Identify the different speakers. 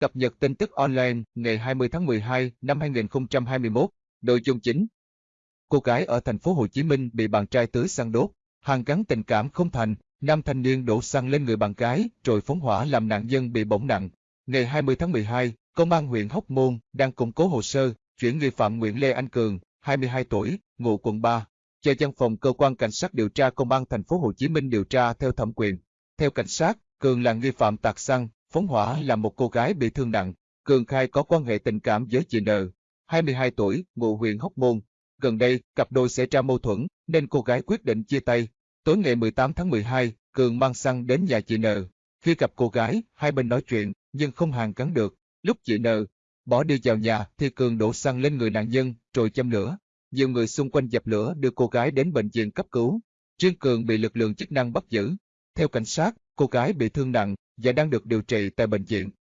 Speaker 1: Cập nhật tin tức online ngày 20 tháng 12 năm 2021, nội dung chính. Cô gái ở thành phố Hồ Chí Minh bị bạn trai tưới xăng đốt, hàng gắn tình cảm không thành, nam thanh niên đổ xăng lên người bạn gái rồi phóng hỏa làm nạn nhân bị bỏng nặng. Ngày 20 tháng 12, Công an huyện Hóc Môn đang củng cố hồ sơ, chuyển nghi phạm Nguyễn Lê Anh Cường, 22 tuổi, ngụ quận 3, cho văn phòng cơ quan cảnh sát điều tra công an thành phố Hồ Chí Minh điều tra theo thẩm quyền. Theo cảnh sát, Cường là nghi phạm tạt xăng, phóng hỏa là một cô gái bị thương nặng. Cường khai có quan hệ tình cảm với chị N, 22 tuổi, ngụ huyện Hóc Môn. Gần đây, cặp đôi xảy ra mâu thuẫn, nên cô gái quyết định chia tay. Tối ngày 18 tháng 12, Cường mang xăng đến nhà chị N. Khi gặp cô gái, hai bên nói chuyện, nhưng không hàn gắn được. Lúc chị N. bỏ đi vào nhà thì Cường đổ xăng lên người nạn nhân, rồi châm lửa. Nhiều người xung quanh dập lửa đưa cô gái đến bệnh viện cấp cứu. Trương Cường bị lực lượng chức năng bắt giữ. Theo cảnh sát, cô gái bị thương nặng và đang được điều trị tại bệnh viện.